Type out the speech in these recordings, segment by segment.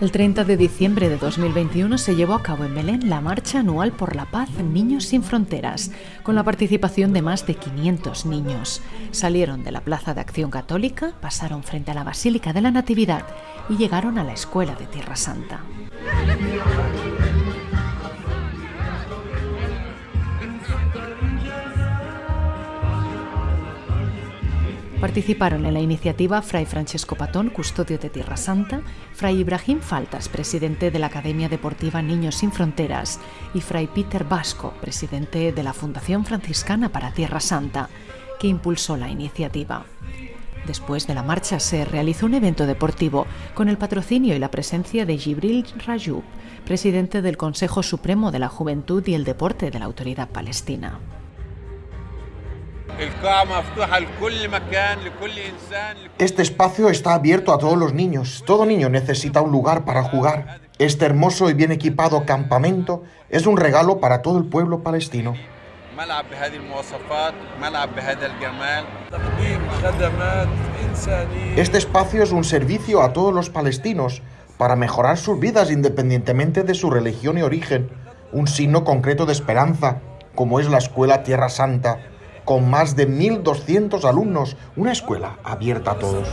El 30 de diciembre de 2021 se llevó a cabo en Belén la Marcha Anual por la Paz Niños sin Fronteras, con la participación de más de 500 niños. Salieron de la Plaza de Acción Católica, pasaron frente a la Basílica de la Natividad y llegaron a la Escuela de Tierra Santa. Participaron en la iniciativa Fray Francesco Patón, custodio de Tierra Santa, Fray Ibrahim Faltas, presidente de la Academia Deportiva Niños Sin Fronteras, y Fray Peter Vasco, presidente de la Fundación Franciscana para Tierra Santa, que impulsó la iniciativa. Después de la marcha se realizó un evento deportivo con el patrocinio y la presencia de Jibril Rajoub, presidente del Consejo Supremo de la Juventud y el Deporte de la Autoridad Palestina. Este espacio está abierto a todos los niños. Todo niño necesita un lugar para jugar. Este hermoso y bien equipado campamento es un regalo para todo el pueblo palestino. Este espacio es un servicio a todos los palestinos para mejorar sus vidas independientemente de su religión y origen, un signo concreto de esperanza, como es la Escuela Tierra Santa, con más de 1.200 alumnos, una escuela abierta a todos.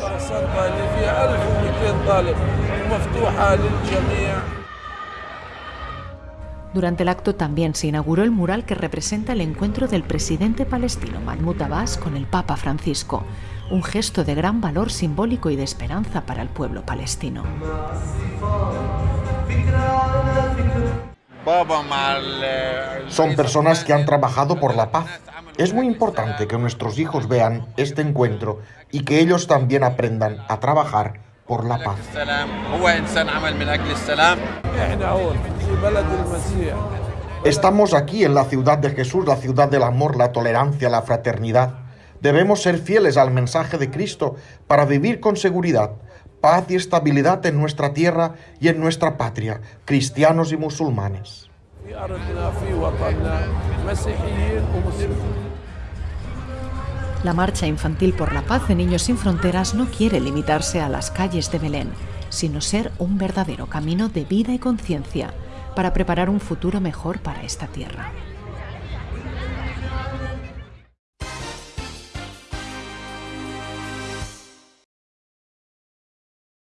Durante el acto también se inauguró el mural que representa el encuentro del presidente palestino Mahmoud Abbas con el Papa Francisco, un gesto de gran valor simbólico y de esperanza para el pueblo palestino. Son personas que han trabajado por la paz, es muy importante que nuestros hijos vean este encuentro y que ellos también aprendan a trabajar por la paz. Estamos aquí en la ciudad de Jesús, la ciudad del amor, la tolerancia, la fraternidad. Debemos ser fieles al mensaje de Cristo para vivir con seguridad, paz y estabilidad en nuestra tierra y en nuestra patria, cristianos y musulmanes. La Marcha Infantil por la Paz de Niños sin Fronteras no quiere limitarse a las calles de Belén, sino ser un verdadero camino de vida y conciencia para preparar un futuro mejor para esta tierra.